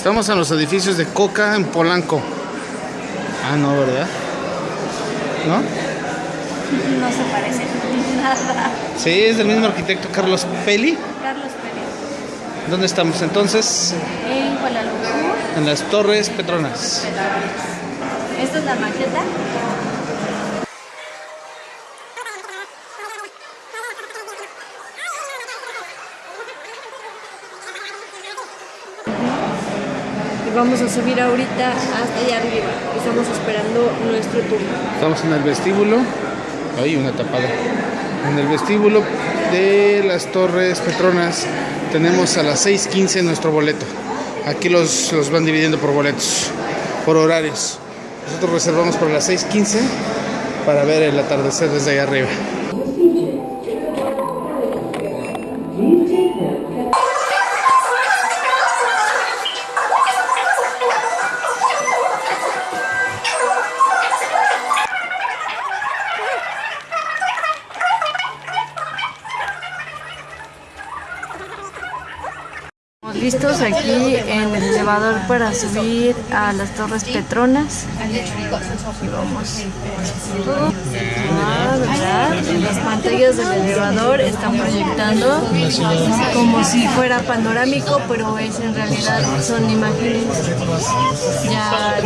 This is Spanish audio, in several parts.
Estamos en los edificios de Coca en Polanco. Ah, no, ¿verdad? ¿No? No se parece nada. Sí, es del mismo arquitecto Carlos Peli. Carlos Pérez. ¿Dónde estamos entonces? En Kuala Lumpur. En las Torres Petronas. Esta es la maqueta. Vamos a subir ahorita hasta allá arriba. Estamos esperando nuestro turno. Estamos en el vestíbulo. Hay una tapada. En el vestíbulo de las Torres Petronas tenemos a las 6.15 nuestro boleto. Aquí los, los van dividiendo por boletos, por horarios. Nosotros reservamos por las 6.15 para ver el atardecer desde allá arriba. Listos aquí en el elevador para subir a las Torres Petronas. Y vamos. Ah, las pantallas del elevador están proyectando como si fuera panorámico, pero es en realidad son imágenes ya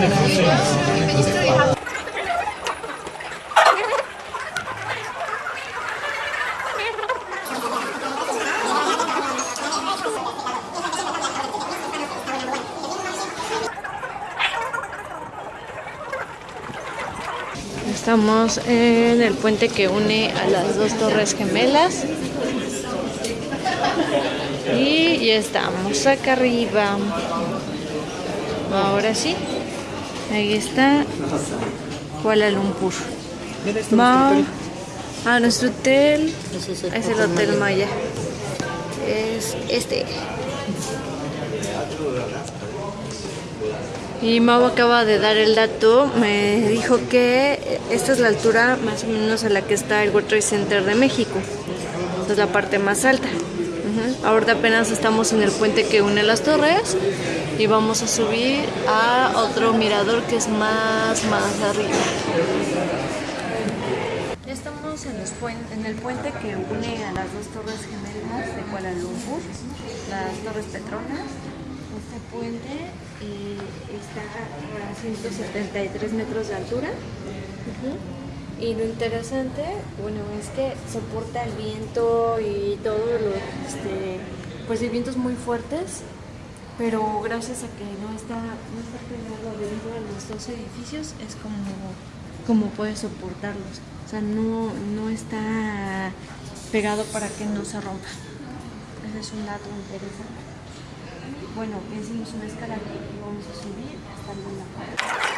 Estamos en el puente que une a las dos torres gemelas. Y ya estamos acá arriba. Ahora sí. Ahí está Kuala Lumpur. Va a nuestro hotel. Es el Hotel Maya. Es este. Y Mau acaba de dar el dato, me dijo que esta es la altura más o menos a la que está el World Trade Center de México. Esta es la parte más alta. Ujú. Ahorita apenas estamos en el puente que une las torres y vamos a subir a otro mirador que es más, más arriba. Ya estamos en, en el puente que une a las dos torres gemelas de Kuala Lumpur, las Torres Petronas. Este puente eh, está a 173 metros de altura. Y lo interesante, bueno, es que soporta el viento y todo lo, este, pues el viento es muy fuertes, pero gracias a que no está, no está pegado debido a los dos edificios, es como, como puede soportarlos. O sea, no, no está pegado para que no se rompa. Ese es un dato interesante. Bueno, hicimos una escala y vamos a subir hasta la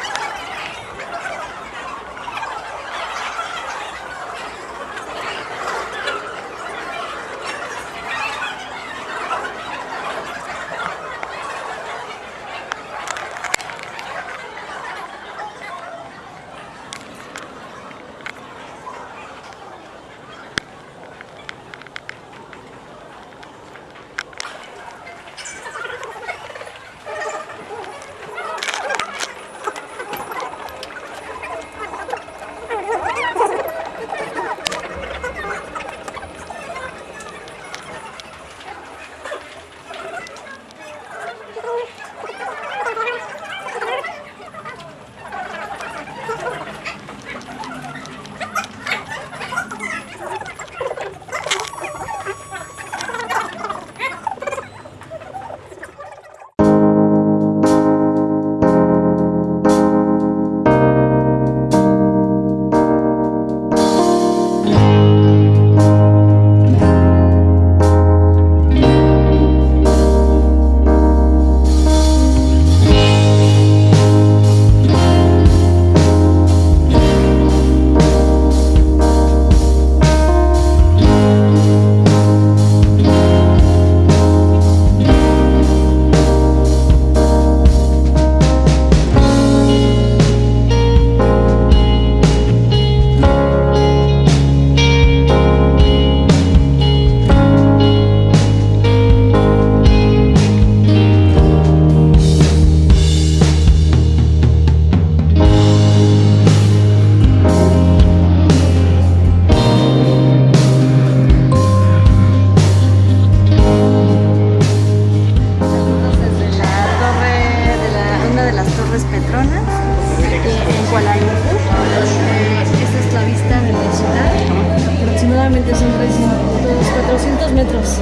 centros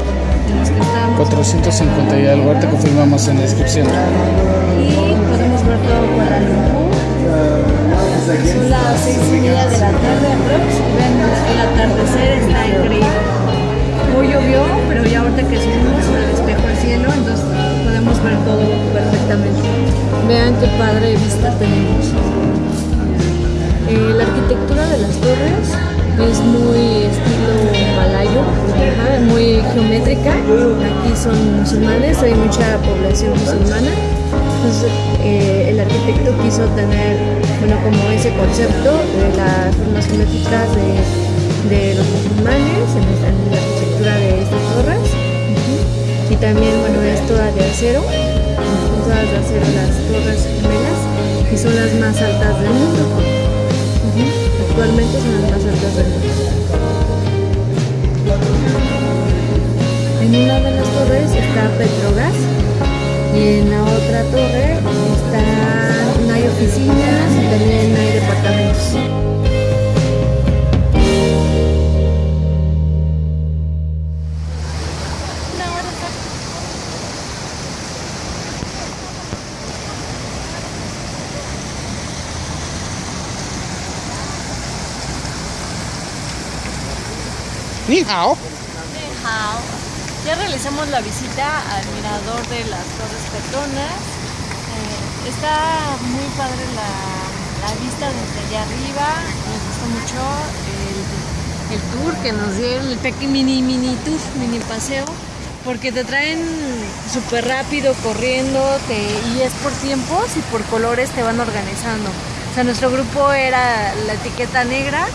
en los que estamos. 450 y algo, ahorita confirmamos en la descripción. Y podemos ver todo Kuala Lumpur. Son las seis y media de la tarde. Ven, el atardecer está increíble. Hoy llovió, pero ya ahorita que subimos se despejó el cielo, entonces podemos ver todo perfectamente. Vean qué padre vista tenemos. Geométrica. Aquí son musulmanes, hay mucha población musulmana. Eh, el arquitecto quiso tener, bueno, como ese concepto de las formas geométricas de, los musulmanes en, la arquitectura de estas torres. Y también, bueno, es toda de acero, son todas de acero las torres gemelas y son las más altas del mundo. Actualmente son las más altas del mundo. En una de las torres está Petrogas y en la otra torre están, hay oficinas y también hay departamentos. Ni hao. Ya realizamos la visita al mirador de las Torres Petronas. Eh, está muy padre la, vista desde allá arriba. Nos gustó mucho el, tour que nos dieron, el pequeño mini mini tour, mini paseo, porque te traen súper rápido corriendo te- y es por tiempos y por colores te van organizando. O sea, nuestro grupo era la etiqueta negra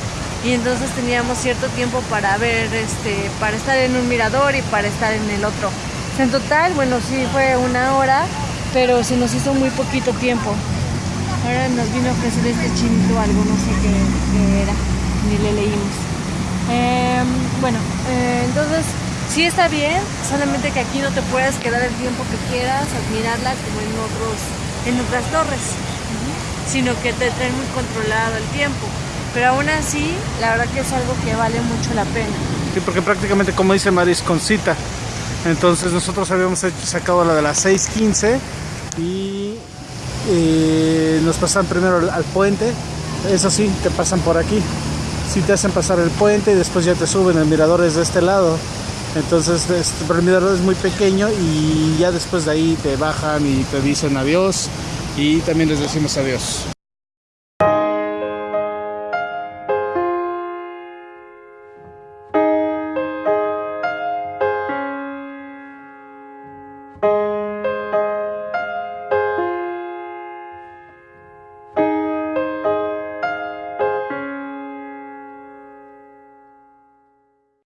y entonces teníamos cierto tiempo para ver, este, para estar en un mirador y para estar en el otro. En total, bueno, sí fue una hora, pero se nos hizo muy poquito tiempo. Ahora nos vino a ofrecer este chinito algo, no sé qué, era, ni le leímos. Em, bueno, eh, entonces sí está bien, solamente que aquí no te puedes quedar el tiempo que quieras, admirarla como en otros, en otras torres, sino que te traen muy controlado el tiempo. Pero aún así, la verdad que es algo que vale mucho la pena. Sí, porque prácticamente como dice Maris con cita. Entonces nosotros habíamos sacado la de las 6.15 y eh, nos pasan primero al, puente. Eso sí, te pasan por aquí. Sí te hacen pasar el puente y después ya te suben. El mirador es de este lado. Entonces pero el mirador es muy pequeño y ya después de ahí te bajan y te dicen adiós y también les decimos adiós.